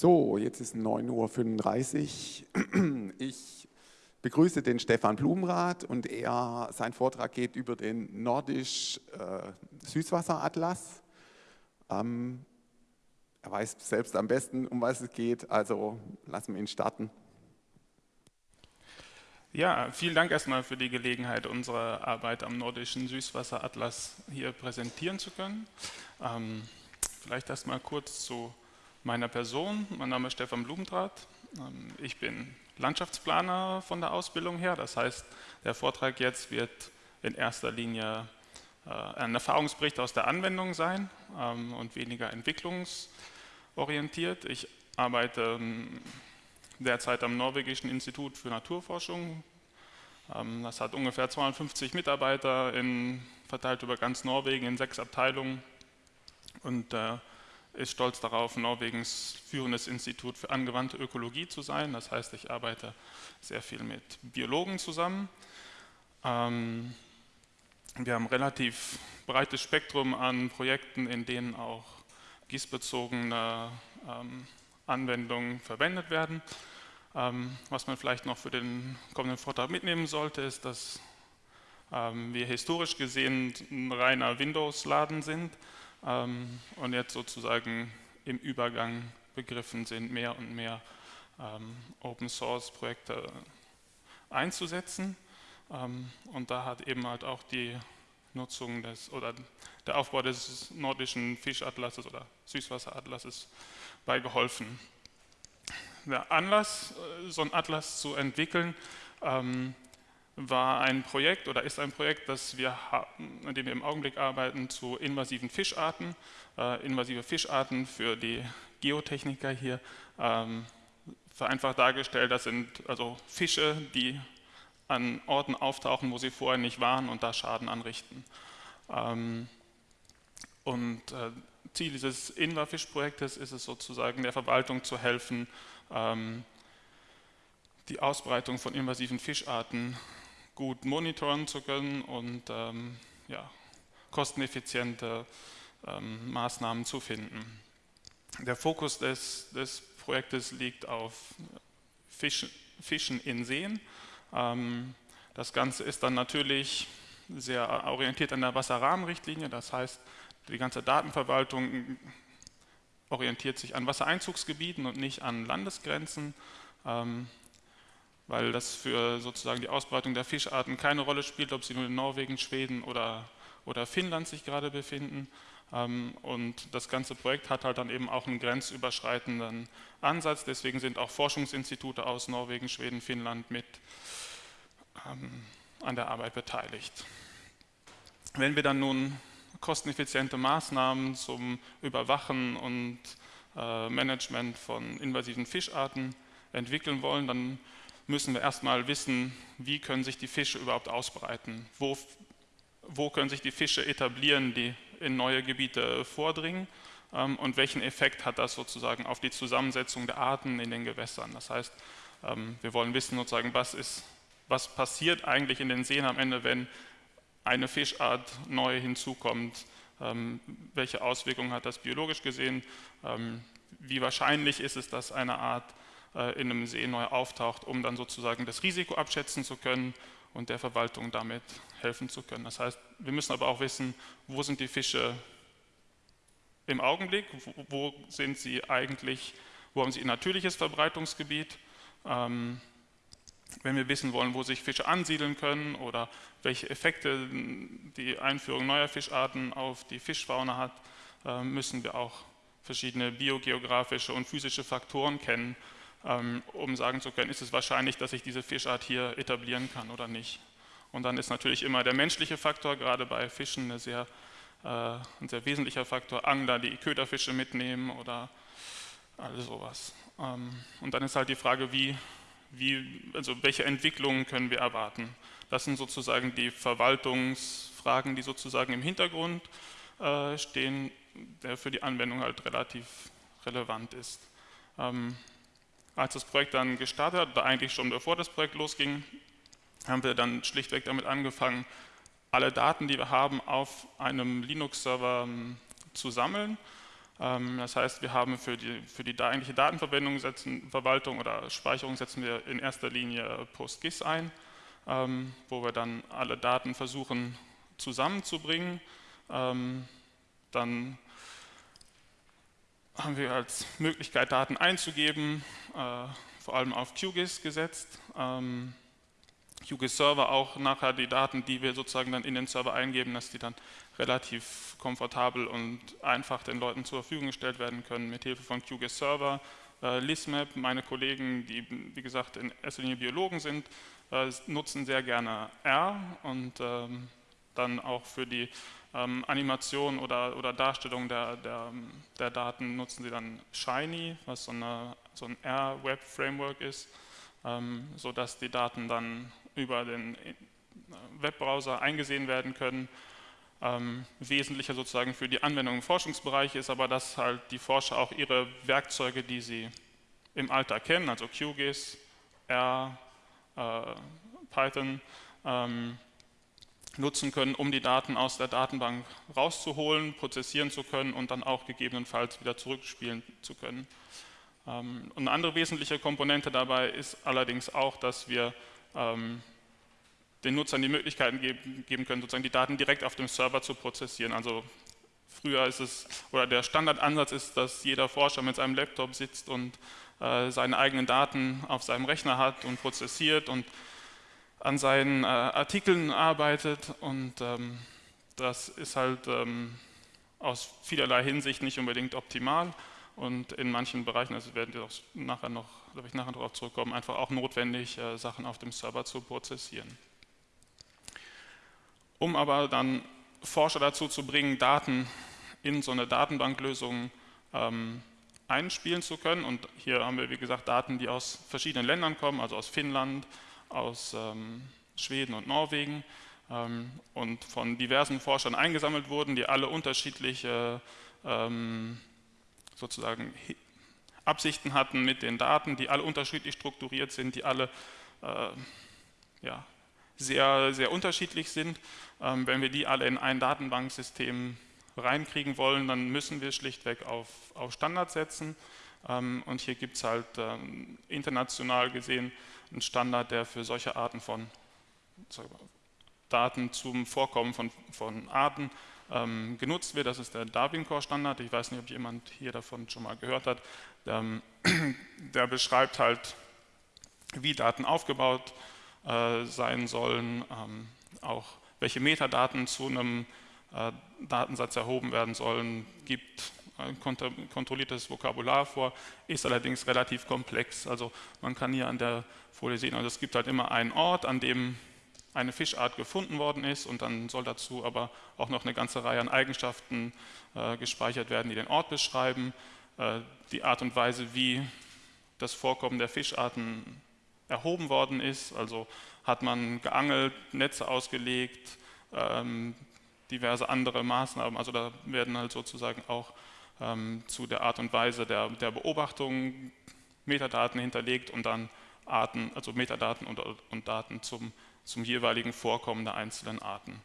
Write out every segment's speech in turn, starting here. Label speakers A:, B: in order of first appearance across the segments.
A: So, jetzt ist 9.35 Uhr. Ich begrüße den Stefan Blumenrath und er, sein Vortrag geht über den Nordisch äh. Ähm, er weiß selbst am besten, um was es geht, also lassen wir ihn starten.
B: Ja, vielen Dank erstmal für die Gelegenheit, unsere Arbeit am Nordischen Süßwasseratlas hier präsentieren zu können. Ähm, vielleicht erstmal kurz zu meiner Person. Mein Name ist Stefan Blumentrath. Ähm, ich bin Landschaftsplaner von der Ausbildung her. Das heißt, der Vortrag jetzt wird in erster Linie äh, ein Erfahrungsbericht aus der Anwendung sein ähm, und weniger entwicklungsorientiert. Ich arbeite ähm, derzeit am Norwegischen Institut für Naturforschung. Das hat ungefähr 250 Mitarbeiter in, verteilt über ganz Norwegen in sechs Abteilungen und äh, ist stolz darauf, Norwegens führendes Institut für angewandte Ökologie zu sein. Das heißt, ich arbeite sehr viel mit Biologen zusammen. Ähm, wir haben ein relativ breites Spektrum an Projekten, in denen auch gießbezogene ähm, Anwendungen verwendet werden. Ähm, was man vielleicht noch für den kommenden Vortrag mitnehmen sollte, ist, dass wir historisch gesehen ein reiner Windows-Laden sind ähm, und jetzt sozusagen im Übergang begriffen sind, mehr und mehr ähm, Open-Source-Projekte einzusetzen. Ähm, und da hat eben halt auch die Nutzung des oder der Aufbau des nordischen Fischatlases oder Süßwasseratlases bei geholfen. Der Anlass, äh, so einen Atlas zu entwickeln, ähm, war ein Projekt oder ist ein Projekt, das wir haben, an dem wir im Augenblick arbeiten zu invasiven Fischarten. Äh, invasive Fischarten für die Geotechniker hier ähm, vereinfacht dargestellt, das sind also Fische, die an Orten auftauchen, wo sie vorher nicht waren und da Schaden anrichten. Ähm, und äh, Ziel dieses Invafisch-Projektes ist es sozusagen der Verwaltung zu helfen, ähm, die Ausbreitung von invasiven Fischarten gut monitoren zu können und ähm, ja, kosteneffiziente ähm, Maßnahmen zu finden. Der Fokus des, des Projektes liegt auf Fischen, Fischen in Seen. Ähm, das Ganze ist dann natürlich sehr orientiert an der Wasserrahmenrichtlinie, das heißt, die ganze Datenverwaltung orientiert sich an Wassereinzugsgebieten und nicht an Landesgrenzen. Ähm, weil das für sozusagen die Ausbreitung der Fischarten keine Rolle spielt, ob sie nur in Norwegen, Schweden oder, oder Finnland sich gerade befinden. Ähm, und das ganze Projekt hat halt dann eben auch einen grenzüberschreitenden Ansatz, deswegen sind auch Forschungsinstitute aus Norwegen, Schweden, Finnland mit ähm, an der Arbeit beteiligt. Wenn wir dann nun kosteneffiziente Maßnahmen zum Überwachen und äh, Management von invasiven Fischarten entwickeln wollen, dann müssen wir erstmal wissen, wie können sich die Fische überhaupt ausbreiten, wo, wo können sich die Fische etablieren, die in neue Gebiete vordringen? Ähm, und welchen Effekt hat das sozusagen auf die Zusammensetzung der Arten in den Gewässern. Das heißt, ähm, wir wollen wissen sozusagen, was, ist, was passiert eigentlich in den Seen am Ende, wenn eine Fischart neu hinzukommt, ähm, welche Auswirkungen hat das biologisch gesehen, wie wahrscheinlich ist es, dass eine Art äh, in einem See neu auftaucht, um dann sozusagen das Risiko abschätzen zu können und der Verwaltung damit helfen zu können. Das heißt, wir müssen aber auch wissen, wo sind die Fische im Augenblick, wo, sind sie eigentlich, wo haben sie ihr natürliches Verbreitungsgebiet, ähm, wenn wir wissen wollen, wo sich Fische ansiedeln können oder welche Effekte die Einführung neuer Fischarten auf die Fischfauna hat, äh, müssen wir auch verschiedene biogeografische und physische Faktoren kennen, um sagen zu können, ist es wahrscheinlich, dass ich diese Fischart hier etablieren kann oder nicht. Und dann ist natürlich immer der menschliche Faktor, gerade bei Fischen, sehr, äh, ein sehr wesentlicher Faktor. Angler, die Köderfische mitnehmen oder alles sowas. Ähm, und dann ist halt die Frage, wie, wie, also welche Entwicklungen können wir erwarten. Das sind sozusagen die Verwaltungsfragen, die sozusagen im Hintergrund äh, stehen, der für die Anwendung halt relativ relevant ist. Ähm, als das Projekt dann gestartet hat, oder eigentlich schon bevor das Projekt losging, haben wir dann schlichtweg damit angefangen, alle Daten, die wir haben, auf einem Linux-Server ähm, zu sammeln. Ähm, das heißt, wir haben für die, für die eigentliche Datenverwendung setzen, Verwaltung oder Speicherung setzen wir in erster Linie PostGIS ein, ähm, wo wir dann alle Daten versuchen zusammenzubringen. Dann haben wir als Möglichkeit, Daten einzugeben, äh, vor allem auf QGIS gesetzt. Ähm, QGIS Server auch nachher die Daten, die wir sozusagen dann in den Server eingeben, dass die dann relativ komfortabel und einfach den Leuten zur Verfügung gestellt werden können mit Hilfe von QGIS Server. Äh, LISMAP, meine Kollegen, die wie gesagt in erster Linie Biologen sind, äh, nutzen sehr gerne R und ähm, dann auch für die ähm, Animation oder, oder Darstellung der, der, der, Daten nutzen sie dann Shiny, was so, eine, so ein R-Web-Framework ist, ähm, sodass die Daten dann über den äh, Webbrowser eingesehen werden können. Ähm, wesentlicher sozusagen für die Anwendung im Forschungsbereich ist aber, dass halt die Forscher auch ihre Werkzeuge, die sie im Alltag kennen, also QGIS, R, äh, Python, ähm, nutzen können, um die Daten aus der Datenbank rauszuholen, prozessieren zu können und dann auch gegebenenfalls wieder zurückspielen zu können. Ähm, eine andere wesentliche Komponente dabei ist allerdings auch, dass wir ähm, den Nutzern die Möglichkeiten geben können, sozusagen die Daten direkt auf dem Server zu prozessieren. Also früher ist es, oder der Standardansatz ist, dass jeder Forscher mit seinem Laptop sitzt und äh, seine eigenen Daten auf seinem Rechner hat und prozessiert und an seinen äh, Artikeln arbeitet und ähm, das ist halt ähm, aus vielerlei Hinsicht nicht unbedingt optimal und in manchen Bereichen, also werden wir auch nachher noch, da ich nachher darauf zurückkommen, einfach auch notwendig, äh, Sachen auf dem Server zu prozessieren. Um aber dann Forscher dazu zu bringen, Daten in so eine Datenbanklösung ähm, einspielen zu können. Und hier haben wir, wie gesagt, Daten, die aus verschiedenen Ländern kommen, also aus Finnland, aus ähm, Schweden und Norwegen ähm, und von diversen Forschern eingesammelt wurden, die alle unterschiedliche ähm, sozusagen Absichten hatten mit den Daten, die alle unterschiedlich strukturiert sind, die alle äh, ja, sehr, sehr unterschiedlich sind. Ähm, wenn wir die alle in ein Datenbanksystem reinkriegen wollen, dann müssen wir schlichtweg auf, auf Standards setzen. Ähm, und hier gibt es halt international gesehen einen Standard, der für solche Arten von Daten zum Vorkommen von, von Arten ähm, genutzt wird. Das ist der Darwin-Core-Standard. Ich weiß nicht, ob jemand hier davon schon mal gehört hat. Der, der beschreibt halt, wie Daten aufgebaut äh, sein sollen, ähm, auch welche Metadaten zu einem äh, Datensatz erhoben werden sollen, gibt kontrolliertes Vokabular vor, ist allerdings relativ komplex. Also man kann hier an der Folie sehen, also es gibt halt immer einen Ort, an dem eine Fischart gefunden worden ist und dann soll dazu aber auch noch eine ganze Reihe an Eigenschaften äh, gespeichert werden, die den Ort beschreiben, äh, die Art und Weise, wie das Vorkommen der Fischarten erhoben worden ist, also hat man geangelt, Netze ausgelegt, ähm, diverse andere Maßnahmen, also da werden halt sozusagen auch ähm, zu der Art und Weise der, der Beobachtung Metadaten hinterlegt und dann Arten, also Metadaten und, und Daten zum, zum jeweiligen Vorkommen der einzelnen Arten.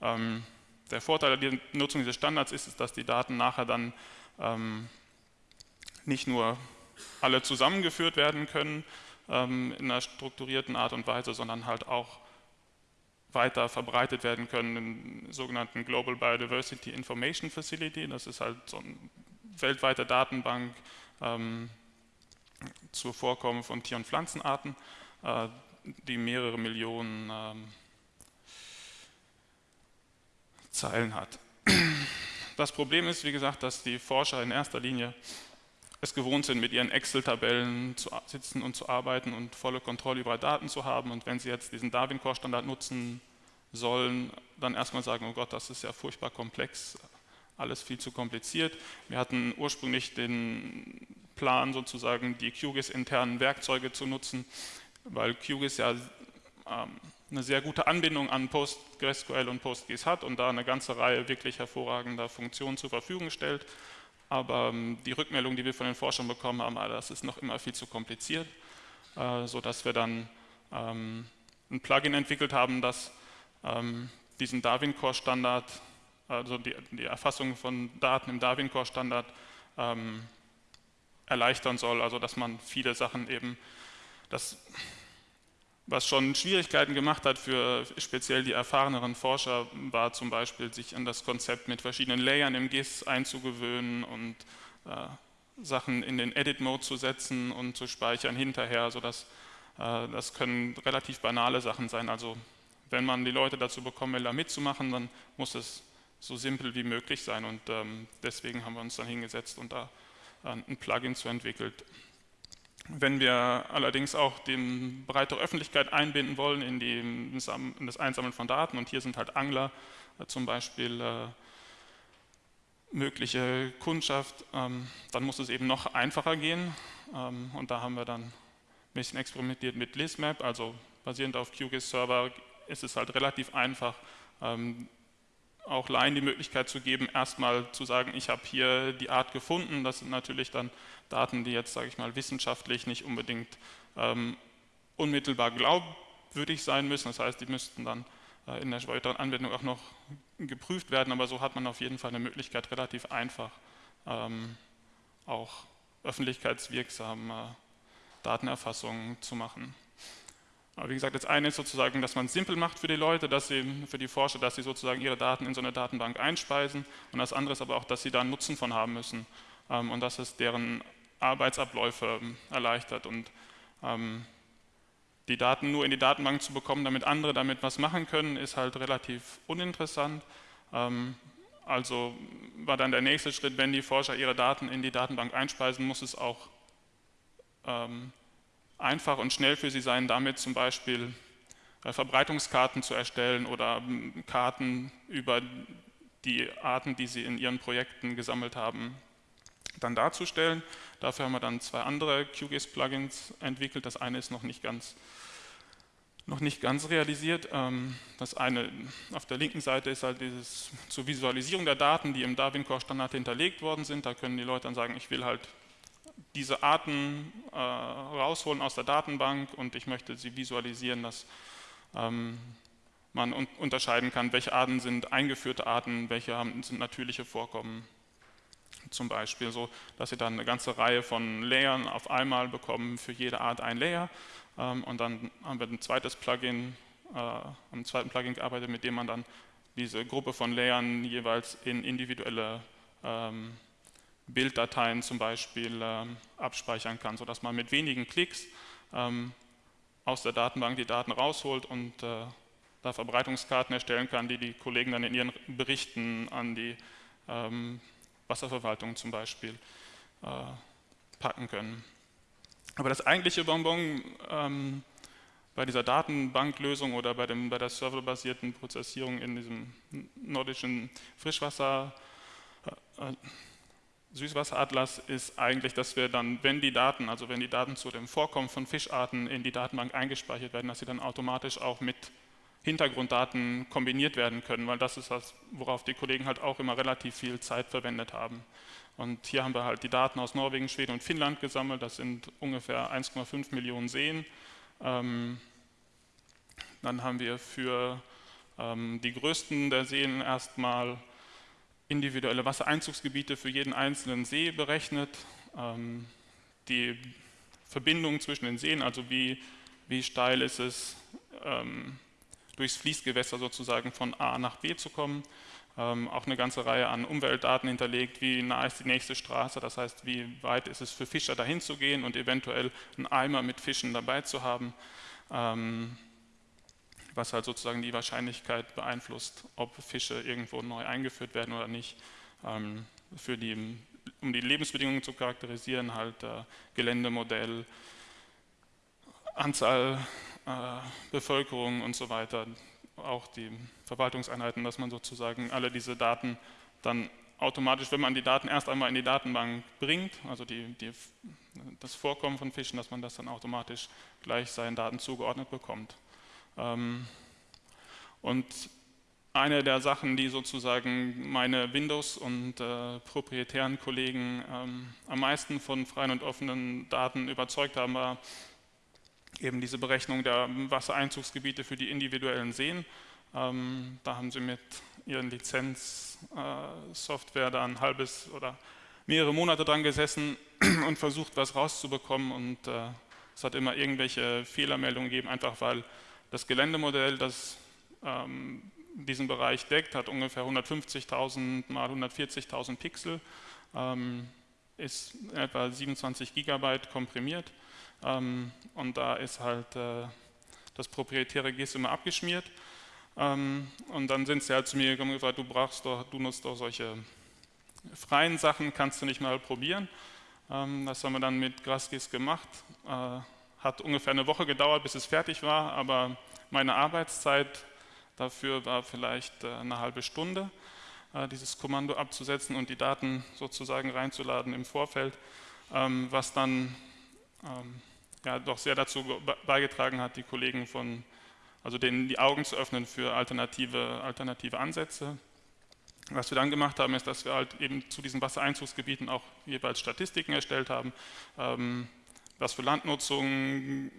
B: Ähm, der Vorteil der Nutzung dieses Standards ist, dass die Daten nachher dann ähm, nicht nur alle zusammengeführt werden können ähm, in einer strukturierten Art und Weise, sondern halt auch weiter verbreitet werden können im sogenannten Global Biodiversity Information Facility. Das ist halt so eine weltweite Datenbank ähm, zur Vorkommen von Tier- und Pflanzenarten, äh, die mehrere Millionen ähm, Zeilen hat. Das Problem ist, wie gesagt, dass die Forscher in erster Linie es gewohnt sind, mit ihren Excel-Tabellen zu sitzen und zu arbeiten und volle Kontrolle über Daten zu haben. Und wenn sie jetzt diesen Darwin-Core-Standard nutzen sollen, dann erstmal sagen, oh Gott, das ist ja furchtbar komplex, alles viel zu kompliziert. Wir hatten ursprünglich den Plan, sozusagen die QGIS-internen Werkzeuge zu nutzen, weil QGIS ja ähm, eine sehr gute Anbindung an PostgreSQL und PostGIS hat und da eine ganze Reihe wirklich hervorragender Funktionen zur Verfügung stellt. Aber ähm, die Rückmeldung, die wir von den Forschern bekommen haben, ah, das ist noch immer viel zu kompliziert, äh, sodass wir dann ähm, ein Plugin entwickelt haben, das ähm, diesen Darwin-Core-Standard, also die, die, Erfassung von Daten im Darwin-Core-Standard erleichtern soll, also dass man viele Sachen eben, das, was schon Schwierigkeiten gemacht hat für speziell die erfahreneren Forscher, war zum Beispiel, sich an das Konzept mit verschiedenen Layern im GIS einzugewöhnen und äh, Sachen in den Edit-Mode zu setzen und zu speichern hinterher, sodass äh, das können relativ banale Sachen sein. Also wenn man die Leute dazu bekommen will, da mitzumachen, dann muss es so simpel wie möglich sein und ähm, deswegen haben wir uns dann hingesetzt und da äh, ein Plugin zu entwickelt. Wenn wir allerdings auch die breitere Öffentlichkeit einbinden wollen in, die, in das Einsammeln von Daten und hier sind halt Angler äh, zum Beispiel äh, mögliche Kundschaft, ähm, dann muss es eben noch einfacher gehen. Ähm, und da haben wir dann ein bisschen experimentiert mit ListMap, also basierend auf QGIS-Server ist es halt relativ einfach, ähm, auch Laien die Möglichkeit zu geben, erstmal zu sagen, ich habe hier die Art gefunden. Das sind natürlich dann Daten, die jetzt, sage ich mal, wissenschaftlich nicht unbedingt ähm, unmittelbar glaubwürdig sein müssen. Das heißt, die müssten dann äh, in der weiteren Anwendung auch noch geprüft werden, aber so hat man auf jeden Fall eine Möglichkeit, relativ einfach ähm, auch öffentlichkeitswirksame Datenerfassungen zu machen. Aber wie gesagt, das eine ist sozusagen, dass man es simpel macht für die Leute, dass sie, für die Forscher, dass sie sozusagen ihre Daten in so eine Datenbank einspeisen. Und das andere ist aber auch, dass sie da einen Nutzen von haben müssen ähm, und dass es deren Arbeitsabläufe ähm, erleichtert. Und ähm, die Daten nur in die Datenbank zu bekommen, damit andere damit was machen können, ist halt relativ uninteressant. Ähm, also war dann der nächste Schritt, wenn die Forscher ihre Daten in die Datenbank einspeisen, muss es auch ähm, einfach und schnell für Sie sein, damit zum Beispiel äh, Verbreitungskarten zu erstellen oder ähm, Karten über die Arten, die Sie in Ihren Projekten gesammelt haben, dann darzustellen. Dafür haben wir dann zwei andere QGIS-Plugins entwickelt. Das eine ist noch nicht ganz, noch nicht ganz realisiert. Ähm, das eine auf der linken Seite ist halt dieses zur Visualisierung der Daten, die im Darwin Core Standard hinterlegt worden sind. Da können die Leute dann sagen, ich will halt diese Arten äh, rausholen aus der Datenbank und ich möchte sie visualisieren, dass ähm, man un unterscheiden kann, welche Arten sind eingeführte Arten, welche haben, sind natürliche Vorkommen. Zum Beispiel so, dass Sie dann eine ganze Reihe von Layern auf einmal bekommen, für jede Art ein Layer. Ähm, und dann haben wir ein zweites Plugin, äh, am zweiten Plugin gearbeitet, mit dem man dann diese Gruppe von Layern jeweils in individuelle ähm, Bilddateien zum Beispiel ähm, abspeichern kann, sodass man mit wenigen Klicks ähm, aus der Datenbank die Daten rausholt und äh, da Verbreitungskarten erstellen kann, die die Kollegen dann in ihren Berichten an die ähm, Wasserverwaltung zum Beispiel äh, packen können. Aber das eigentliche Bonbon ähm, bei dieser Datenbanklösung oder bei, dem, bei der serverbasierten Prozessierung in diesem nordischen Frischwasser äh, Süßwasseratlas ist eigentlich, dass wir dann, wenn die Daten, also wenn die Daten zu dem Vorkommen von Fischarten in die Datenbank eingespeichert werden, dass sie dann automatisch auch mit Hintergrunddaten kombiniert werden können, weil das ist das, worauf die Kollegen halt auch immer relativ viel Zeit verwendet haben. Und hier haben wir halt die Daten aus Norwegen, Schweden und Finnland gesammelt, das sind ungefähr 1,5 Millionen Seen. Ähm, dann haben wir für ähm, die größten der Seen erstmal individuelle Wassereinzugsgebiete für jeden einzelnen See berechnet, ähm, die Verbindung zwischen den Seen, also wie, wie steil ist es, ähm, durchs Fließgewässer sozusagen von A nach B zu kommen. Ähm, auch eine ganze Reihe an Umweltdaten hinterlegt, wie nah ist die nächste Straße, das heißt, wie weit ist es für Fischer dahin zu gehen und eventuell einen Eimer mit Fischen dabei zu haben was halt sozusagen die Wahrscheinlichkeit beeinflusst, ob Fische irgendwo neu eingeführt werden oder nicht. Ähm, für die, um die Lebensbedingungen zu charakterisieren, halt äh, Geländemodell, Anzahl äh, Bevölkerung und so weiter, auch die Verwaltungseinheiten, dass man sozusagen alle diese Daten dann automatisch, wenn man die Daten erst einmal in die Datenbank bringt, also die, die, das Vorkommen von Fischen, dass man das dann automatisch gleich seinen Daten zugeordnet bekommt. Ähm, und eine der Sachen, die sozusagen meine Windows- und äh, proprietären Kollegen ähm, am meisten von freien und offenen Daten überzeugt haben, war eben diese Berechnung der Wassereinzugsgebiete für die individuellen Seen. Ähm, da haben sie mit ihren Lizenzsoftware äh, da ein halbes oder mehrere Monate dran gesessen und versucht, was rauszubekommen und äh, es hat immer irgendwelche Fehlermeldungen gegeben, einfach weil das Geländemodell, das ähm, diesen Bereich deckt, hat ungefähr 150.000 mal 140.000 Pixel, ähm, ist etwa 27 Gigabyte komprimiert ähm, und da ist halt äh, das proprietäre GIS immer abgeschmiert. Ähm, und dann sind sie halt zu mir gekommen und gesagt, du brauchst doch, du nutzt doch solche freien Sachen, kannst du nicht mal probieren. Ähm, das haben wir dann mit GrassGIS gemacht. Äh, hat ungefähr eine Woche gedauert, bis es fertig war, aber meine Arbeitszeit dafür war vielleicht äh, eine halbe Stunde, äh, dieses Kommando abzusetzen und die Daten sozusagen reinzuladen im Vorfeld, ähm, was dann ja, doch sehr dazu beigetragen hat, die Kollegen von, also denen die Augen zu öffnen für alternative, alternative Ansätze. Was wir dann gemacht haben, ist, dass wir halt eben zu diesen Wassereinzugsgebieten auch jeweils Statistiken erstellt haben, ähm, was für Landnutzung,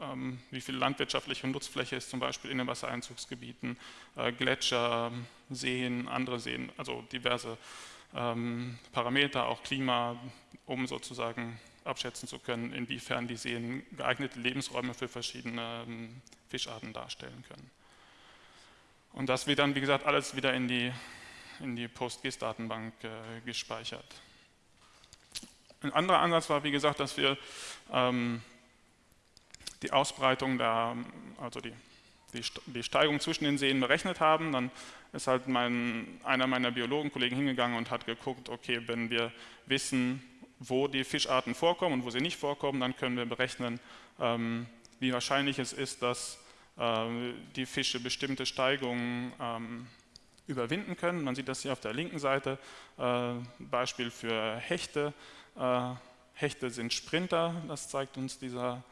B: ähm, wie viel landwirtschaftliche Nutzfläche ist zum Beispiel in den Wassereinzugsgebieten, äh, Gletscher, Seen, andere Seen, also diverse ähm, Parameter, auch Klima, um sozusagen abschätzen zu können, inwiefern die Seen geeignete Lebensräume für verschiedene ähm, Fischarten darstellen können. Und das wird dann, wie gesagt, alles wieder in die, in die PostGIS-Datenbank äh, gespeichert. Ein anderer Ansatz war, wie gesagt, dass wir ähm, die Ausbreitung der, also die, die, die, Steigung zwischen den Seen berechnet haben. Dann ist halt mein, einer meiner Biologenkollegen hingegangen und hat geguckt, okay, wenn wir wissen, wo die Fischarten vorkommen und wo sie nicht vorkommen, dann können wir berechnen, ähm, wie wahrscheinlich es ist, dass äh, die Fische bestimmte Steigungen ähm, überwinden können. Man sieht das hier auf der linken Seite, äh, Beispiel für Hechte. Äh, Hechte sind Sprinter, das zeigt uns dieser,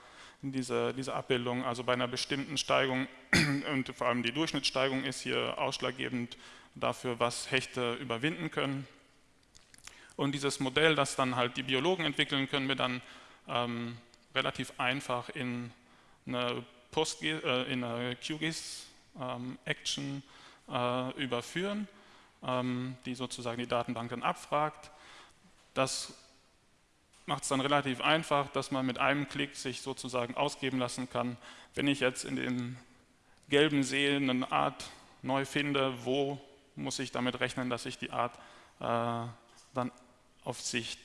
B: diese, diese Abbildung. Also bei einer bestimmten Steigung und vor allem die Durchschnittssteigung ist hier ausschlaggebend dafür, was Hechte überwinden können. Und dieses Modell, das dann halt die Biologen entwickeln, können wir dann ähm, relativ einfach in eine, Post äh, in eine QGIS-Action ähm, äh, überführen, ähm, die sozusagen die Datenbank dann abfragt. Das macht es dann relativ einfach, dass man mit einem Klick sich sozusagen ausgeben lassen kann, wenn ich jetzt in dem gelben See eine Art neu finde, wo muss ich damit rechnen, dass ich die Art äh, dann auf Sicht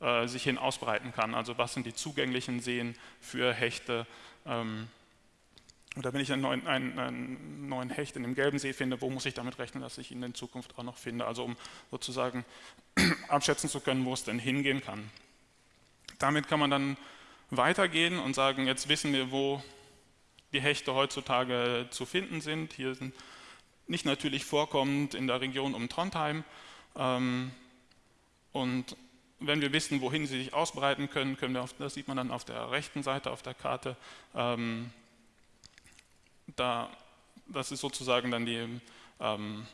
B: äh, sich hin ausbreiten kann. Also was sind die zugänglichen Seen für Hechte. Ähm, oder wenn ich einen neuen, einen, einen neuen, Hecht in dem gelben See finde, wo muss ich damit rechnen, dass ich ihn in Zukunft auch noch finde? Also um sozusagen abschätzen zu können, wo es denn hingehen kann. Damit kann man dann weitergehen und sagen, jetzt wissen wir, wo die Hechte heutzutage zu finden sind. Hier sind nicht natürlich vorkommend in der Region um Trondheim, ähm, und wenn wir wissen, wohin sie sich ausbreiten können, können wir auf, das sieht man dann auf der rechten Seite auf der Karte, ähm, da, das ist sozusagen dann die ähm,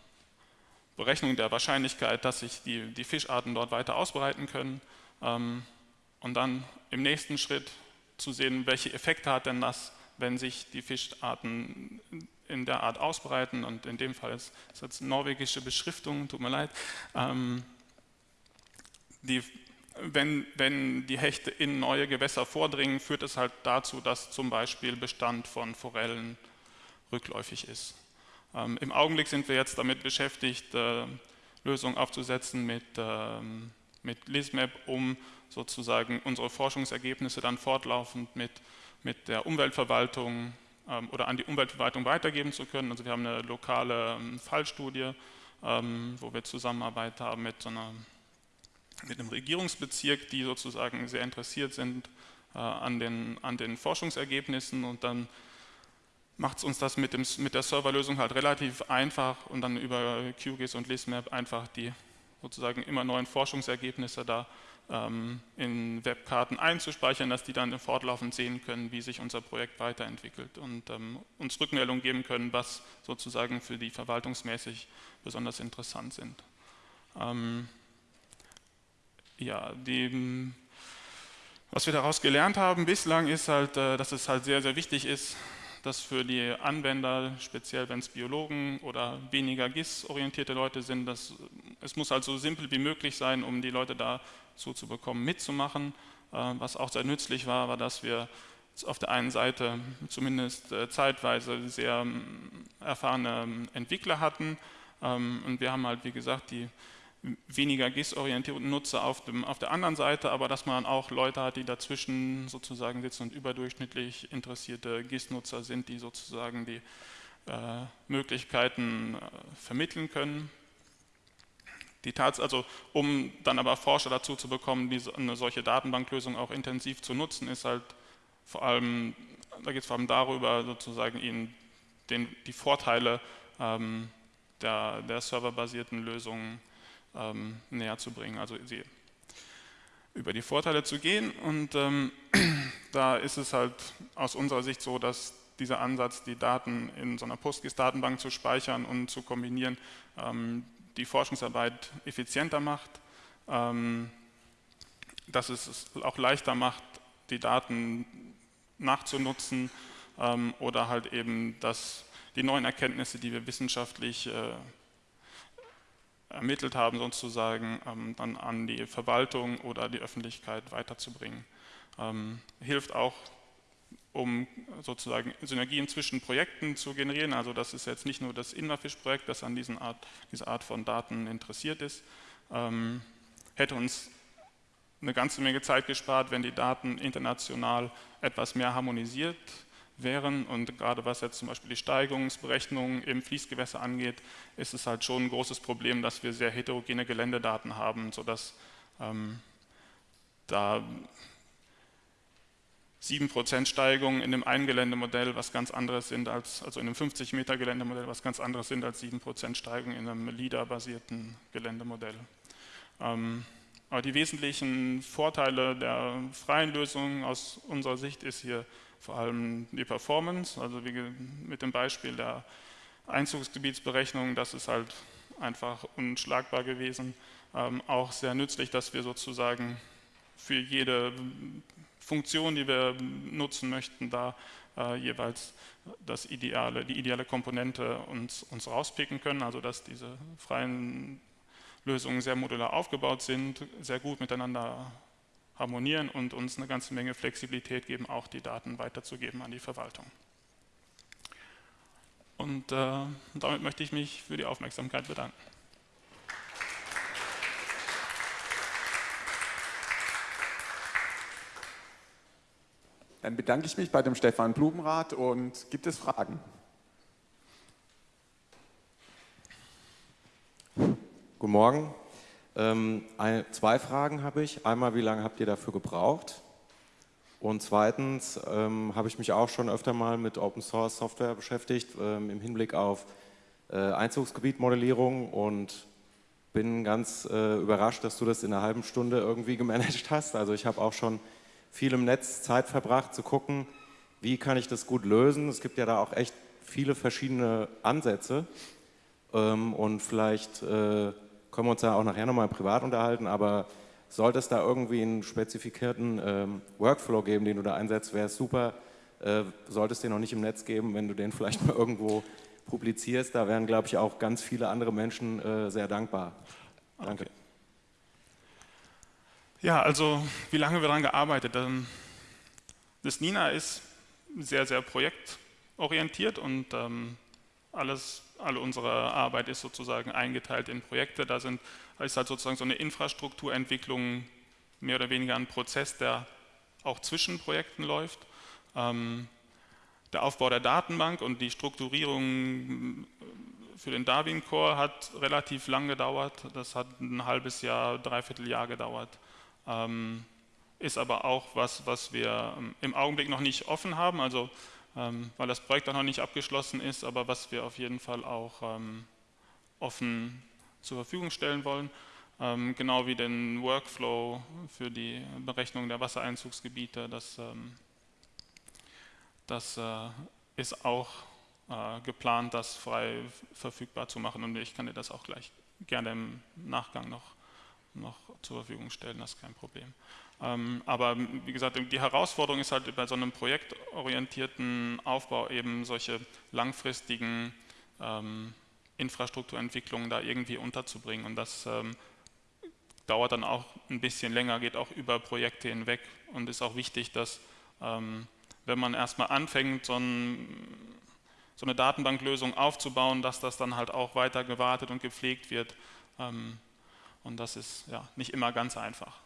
B: Berechnung der Wahrscheinlichkeit, dass sich die, die Fischarten dort weiter ausbreiten können. Ähm, und dann im nächsten Schritt zu sehen, welche Effekte hat denn das, wenn sich die Fischarten in der Art ausbreiten und in dem Fall ist es jetzt norwegische Beschriftung, tut mir leid, ähm, die, wenn, wenn die Hechte in neue Gewässer vordringen, führt es halt dazu, dass zum Beispiel Bestand von Forellen rückläufig ist. Ähm, Im Augenblick sind wir jetzt damit beschäftigt, äh, Lösungen aufzusetzen mit, ähm, mit LISMAP, um sozusagen unsere Forschungsergebnisse dann fortlaufend mit, mit der Umweltverwaltung ähm, oder an die Umweltverwaltung weitergeben zu können. Also wir haben eine lokale ähm, Fallstudie, ähm, wo wir Zusammenarbeit haben mit so einer mit einem Regierungsbezirk, die sozusagen sehr interessiert sind äh, an, den, an den Forschungsergebnissen und dann macht es uns das mit, dem, mit der Serverlösung halt relativ einfach und dann über QGIS und LISMAP einfach die sozusagen immer neuen Forschungsergebnisse da ähm, in Webkarten einzuspeichern, dass die dann fortlaufend sehen können, wie sich unser Projekt weiterentwickelt und ähm, uns Rückmeldung geben können, was sozusagen für die verwaltungsmäßig besonders interessant sind. Ähm, ja, die, was wir daraus gelernt haben bislang ist halt, äh, dass es halt sehr, sehr wichtig ist, dass für die Anwender, speziell wenn es Biologen oder weniger GIS-orientierte Leute sind, dass es muss halt so simpel wie möglich sein, um die Leute dazu zu bekommen, mitzumachen. Äh, was auch sehr nützlich war, war, dass wir auf der einen Seite zumindest äh, zeitweise sehr ähm, erfahrene ähm, Entwickler hatten ähm, und wir haben halt, wie gesagt, die weniger GIS-orientierten Nutzer auf, dem, auf der anderen Seite, aber dass man auch Leute hat, die dazwischen sozusagen sitzen und überdurchschnittlich interessierte GIS-Nutzer sind, die sozusagen die äh, Möglichkeiten äh, vermitteln können. Die Tats also, um dann aber Forscher dazu zu bekommen, diese, eine solche Datenbanklösung auch intensiv zu nutzen, ist halt vor allem, da geht es vor allem darüber, sozusagen ihnen den, die Vorteile ähm, der, der serverbasierten Lösungen ähm, näher zu bringen, also sie über die Vorteile zu gehen. Und ähm, da ist es halt aus unserer Sicht so, dass dieser Ansatz, die Daten in so einer PostGIS-Datenbank zu speichern und zu kombinieren, ähm, die Forschungsarbeit effizienter macht, ähm, dass es auch leichter macht, die Daten nachzunutzen ähm, oder halt eben, dass die neuen Erkenntnisse, die wir wissenschaftlich äh, ermittelt haben, sozusagen ähm, dann an die Verwaltung oder die Öffentlichkeit weiterzubringen. Ähm, hilft auch, um sozusagen Synergien zwischen Projekten zu generieren. Also das ist jetzt nicht nur das Inmafish-Projekt, das an diesen Art, diese Art von Daten interessiert ist. Ähm, hätte uns eine ganze Menge Zeit gespart, wenn die Daten international etwas mehr harmonisiert wären. Und gerade was jetzt zum Beispiel die Steigungsberechnungen im Fließgewässer angeht, ist es halt schon ein großes Problem, dass wir sehr heterogene Geländedaten haben, sodass ähm, da 7% Steigung in dem einen Geländemodell was ganz anderes sind als, also in einem 50 Meter Geländemodell was ganz anderes sind als 7% Steigung in einem LIDAR-basierten Geländemodell. Ähm, aber die wesentlichen Vorteile der freien Lösung aus unserer Sicht ist hier vor allem die Performance, also wie mit dem Beispiel der Einzugsgebietsberechnung, das ist halt einfach unschlagbar gewesen. Ähm, auch sehr nützlich, dass wir sozusagen für jede Funktion, die wir nutzen möchten, da äh, jeweils das ideale, die ideale Komponente uns, uns rauspicken können, also dass diese freien Lösungen sehr modular aufgebaut sind, sehr gut miteinander harmonieren und uns eine ganze Menge Flexibilität geben, auch die Daten weiterzugeben an die Verwaltung. Und äh, damit möchte ich mich für die Aufmerksamkeit bedanken.
A: Dann bedanke ich mich bei dem Stefan Blumenrath und gibt es Fragen?
C: Guten Morgen. Ähm, ein, zwei Fragen habe ich. Einmal, wie lange habt ihr dafür gebraucht? Und zweitens ähm, habe ich mich auch schon öfter mal mit Open Source Software beschäftigt ähm, im Hinblick auf äh, Einzugsgebietmodellierung und bin ganz äh, überrascht, dass du das in einer halben Stunde irgendwie gemanagt hast. Also ich habe auch schon viel im Netz Zeit verbracht zu gucken, wie kann ich das gut lösen. Es gibt ja da auch echt viele verschiedene Ansätze ähm, und vielleicht äh, können wir uns da auch nachher nochmal privat unterhalten, aber sollte es da irgendwie einen spezifizierten ähm, Workflow geben, den du da einsetzt, wäre es super. Äh, sollte es den noch nicht im Netz geben, wenn du den vielleicht mal irgendwo publizierst, da wären, glaube ich, auch ganz viele andere Menschen äh, sehr dankbar. Danke. Okay.
B: Ja, also wie lange wir daran gearbeitet haben. Das Nina ist sehr, sehr projektorientiert und ähm, alles alle unsere Arbeit ist sozusagen eingeteilt in Projekte. Da sind, ist halt sozusagen so eine Infrastrukturentwicklung mehr oder weniger ein Prozess, der auch zwischen Projekten läuft. Ähm, der Aufbau der Datenbank und die Strukturierung für den Darwin Core hat relativ lang gedauert. Das hat ein halbes Jahr, dreiviertel Jahr gedauert. Ähm, ist aber auch was, was wir ähm, im Augenblick noch nicht offen haben. Also weil das Projekt auch noch nicht abgeschlossen ist, aber was wir auf jeden Fall auch ähm, offen zur Verfügung stellen wollen. Ähm, genau wie den Workflow für die Berechnung der Wassereinzugsgebiete. Das, das äh, ist auch äh, geplant, das frei verfügbar zu machen und ich kann dir das auch gleich gerne im Nachgang noch, noch zur Verfügung stellen, das ist kein Problem. Ähm, aber wie gesagt, die Herausforderung ist halt bei so einem projektorientierten Aufbau eben solche langfristigen ähm, Infrastrukturentwicklung da irgendwie unterzubringen. Und das ähm, dauert dann auch ein bisschen länger, geht auch über Projekte hinweg und ist auch wichtig, dass wenn man erstmal anfängt, so, ein, so, eine Datenbanklösung aufzubauen, dass das dann halt auch weiter gewartet und gepflegt wird. Und das ist ja nicht immer ganz einfach.